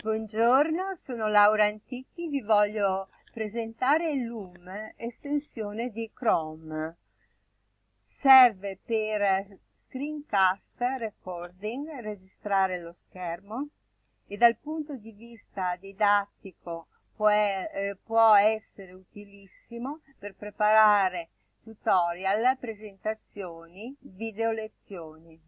Buongiorno, sono Laura Antichi, vi voglio presentare Loom, estensione di Chrome. Serve per screencast recording, registrare lo schermo e dal punto di vista didattico può, eh, può essere utilissimo per preparare tutorial, presentazioni, video lezioni.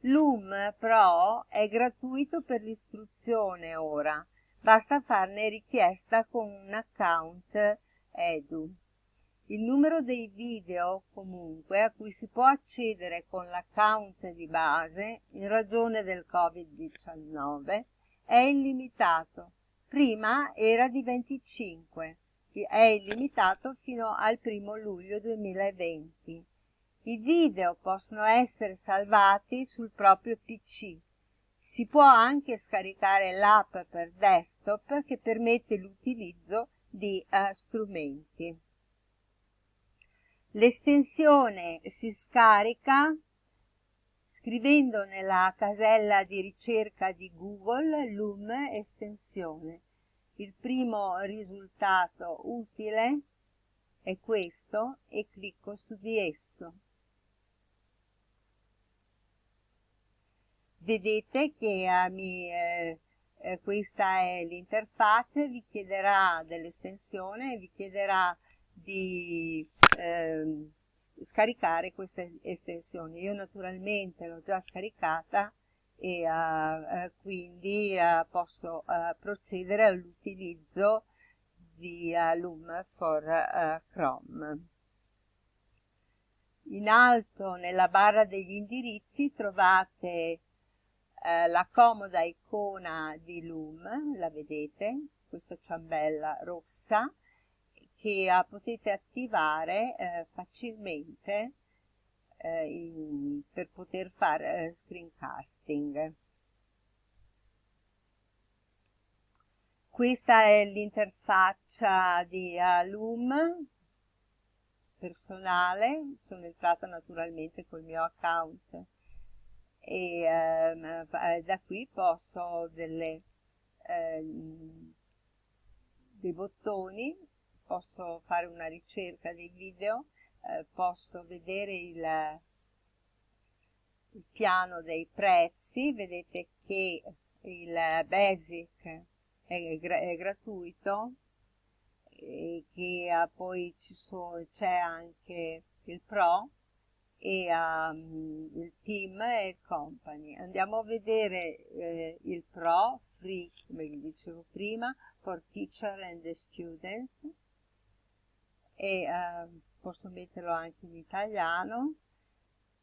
Loom Pro è gratuito per l'istruzione ora, basta farne richiesta con un account Edu. Il numero dei video, comunque, a cui si può accedere con l'account di base, in ragione del Covid-19, è illimitato. Prima era di 25, è illimitato fino al 1 luglio 2020. I video possono essere salvati sul proprio PC. Si può anche scaricare l'app per desktop che permette l'utilizzo di uh, strumenti. L'estensione si scarica scrivendo nella casella di ricerca di Google Loom estensione. Il primo risultato utile è questo e clicco su di esso. Vedete che eh, mi, eh, eh, questa è l'interfaccia, vi chiederà dell'estensione, vi chiederà di ehm, scaricare questa estensione. Io naturalmente l'ho già scaricata e uh, quindi posso procedere all'utilizzo di Loom for Chrome. In alto nella barra degli indirizzi trovate eh, la comoda icona di Loom, la vedete, questa ciambella rossa, che uh, potete attivare eh, facilmente eh, in, per poter fare eh, screencasting. Questa è l'interfaccia di uh, Loom personale, sono entrata naturalmente col mio account e ehm, eh, da qui posso delle, eh, dei bottoni, posso fare una ricerca dei video, eh, posso vedere il, il piano dei prezzi, vedete che il basic è, è gratuito e che poi c'è anche il pro e um, il team e il company. Andiamo a vedere eh, il pro, free, come vi dicevo prima, for teacher and the students e uh, posso metterlo anche in italiano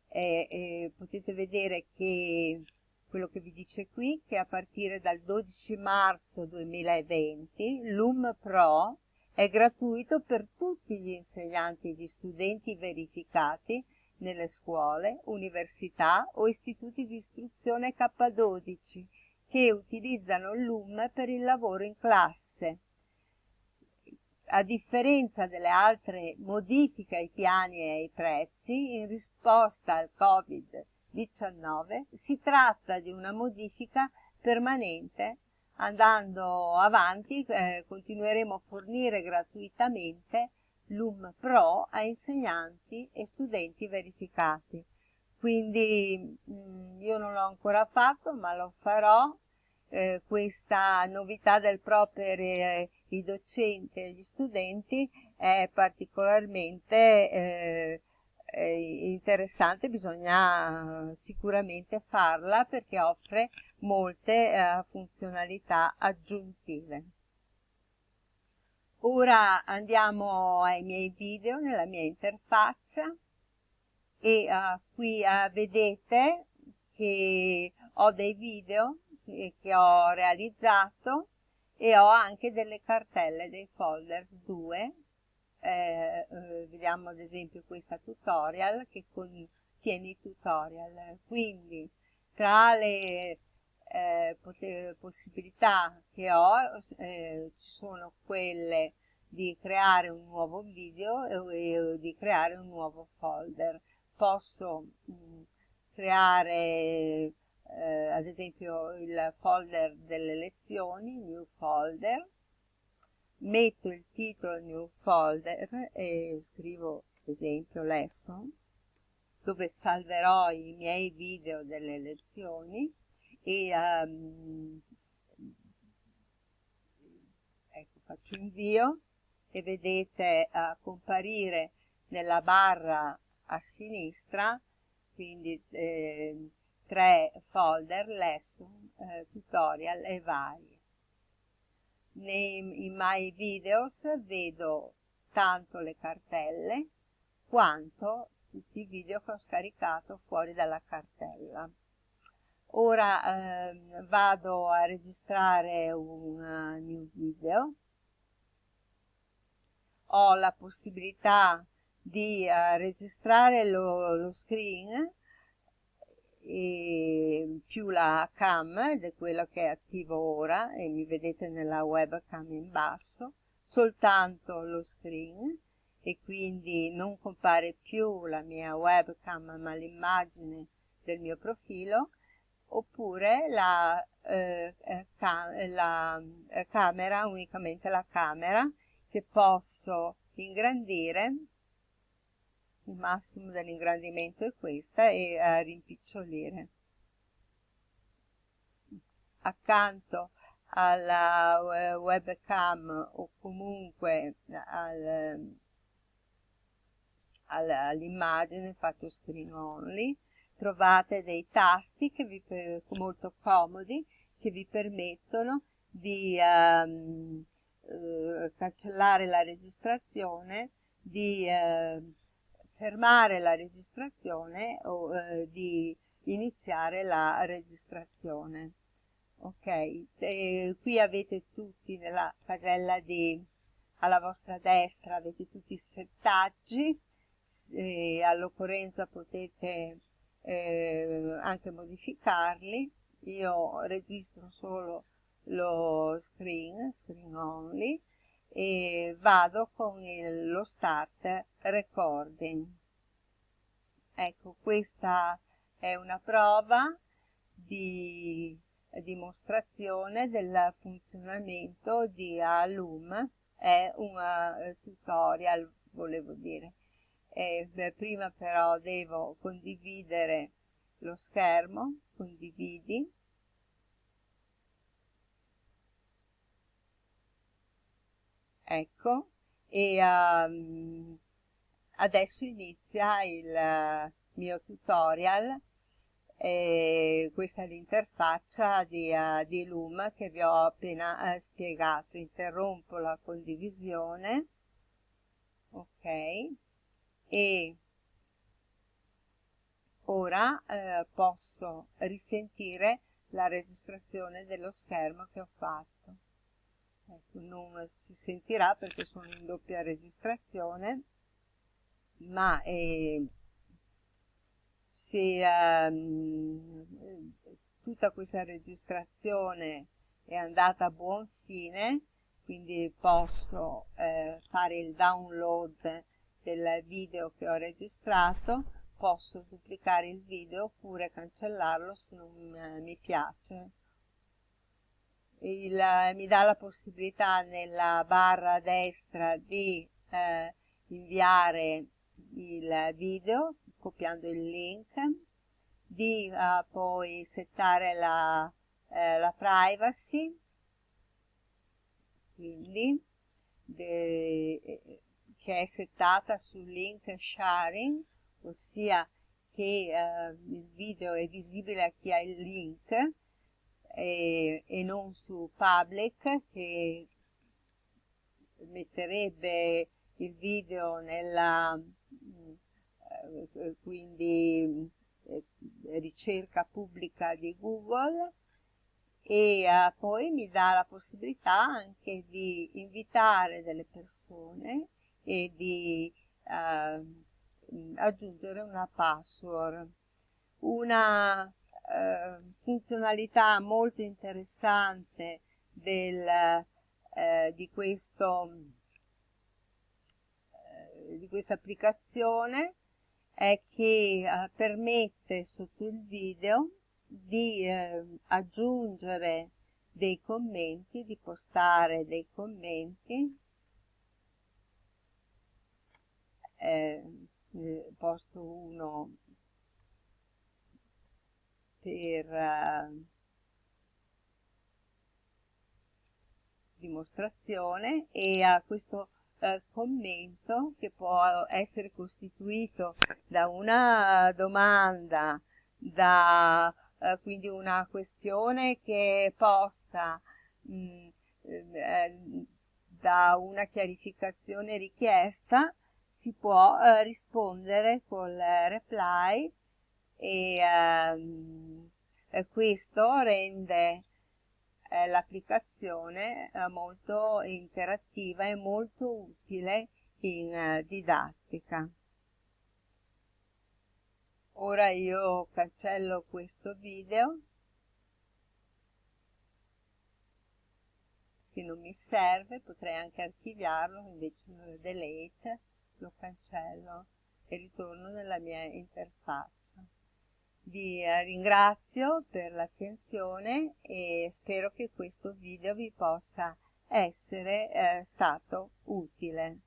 e, e potete vedere che quello che vi dice qui che a partire dal 12 marzo 2020 Loom Pro è gratuito per tutti gli insegnanti e gli studenti verificati nelle scuole, università o istituti di istruzione K12 che utilizzano il LUM per il lavoro in classe. A differenza delle altre modifiche ai piani e ai prezzi, in risposta al Covid-19 si tratta di una modifica permanente. Andando avanti eh, continueremo a fornire gratuitamente Loom Pro a insegnanti e studenti verificati. Quindi mh, mm, io non l'ho ancora fatto, ma lo farò. Eh, questa novità del Pro per eh, i docenti e gli studenti è particolarmente eh, interessante, bisogna sicuramente farla perché offre molte eh, funzionalità aggiuntive. Ora andiamo ai miei video nella mia interfaccia e uh, qui uh, vedete che ho dei video che, che ho realizzato e ho anche delle cartelle, dei folders 2 eh, eh, vediamo ad esempio questa tutorial che contiene i tutorial. Quindi tra le eh, possibilità che ho eh, sono quelle di creare un nuovo video e, e di creare un nuovo folder. Posso mh, mm, creare eh, ad esempio il folder delle lezioni, new folder, metto il titolo new folder e scrivo ad esempio lesson, dove salverò i miei video delle lezioni e um, ecco, faccio invio e vedete uh, comparire nella barra a sinistra quindi eh, tre folder, lesson, eh, tutorial e vari. Nei, in My Videos vedo tanto le cartelle quanto tutti i video che ho scaricato fuori dalla cartella. Ora eh, vado a registrare un uh, new video. Ho la possibilità di uh, registrare lo, lo screen più la cam ed è quello che è attivo ora e mi vedete nella webcam in basso soltanto lo screen e quindi non compare più la mia webcam ma l'immagine del mio profilo oppure la, eh, eh ca la eh, camera unicamente la camera che posso ingrandire. Il massimo dell'ingrandimento è questa e a rimpicciolire. Accanto alla webcam o comunque al, all'immagine fatto screen only trovate dei tasti vi, molto comodi che vi permettono di um, uh, cancellare la registrazione di uh, fermare la registrazione o eh, di iniziare la registrazione. Ok? E qui avete tutti nella casella di alla vostra destra avete tutti i settaggi. All'occorrenza potete eh, anche modificarli. Io registro solo lo screen screen only e vado con il, lo start recording. Ecco questa è una prova di dimostrazione del funzionamento di Alum. È un uh, tutorial volevo dire eh, prima però devo condividere lo schermo condividi. Ecco e um, adesso inizia il uh, mio tutorial e questa è l'interfaccia di, uh, di, Loom che vi ho appena uh, spiegato. Interrompo la condivisione. Ok e ora eh, posso risentire la registrazione dello schermo che ho fatto. Ecco, non si sentirà perché sono in doppia registrazione ma eh, se ehm, tutta questa registrazione è andata a buon fine quindi posso eh, fare il download del video che ho registrato posso duplicare il video oppure cancellarlo se non eh, mi piace. Il, mi dà la possibilità nella barra destra di eh, inviare il video copiando il link di uh, poi settare la, eh, la privacy quindi de, che è settata sul link sharing ossia che eh, il video è visibile a chi ha il link e, e non su public che metterebbe il video nella eh, quindi eh, ricerca pubblica di Google e eh, poi mi dà la possibilità anche di invitare delle persone e di eh, aggiungere una password. Una eh, funzionalità molto interessante del, eh, di, questo, eh, di questa applicazione è che eh, permette sotto il video di eh, aggiungere dei commenti, di postare dei commenti. Eh, posto uno per uh, dimostrazione e a questo uh, commento che può essere costituito da una domanda, da uh, quindi una questione che è posta mh, mm, eh, da una chiarificazione richiesta, si può eh, rispondere col reply e ehm, questo rende eh, l'applicazione eh, molto interattiva e molto utile in eh, didattica. Ora io cancello questo video che non mi serve, potrei anche archiviarlo, invece delete, lo cancello e ritorno nella mia interfaccia. Vi ringrazio per l'attenzione e spero che questo video vi possa essere eh, stato utile.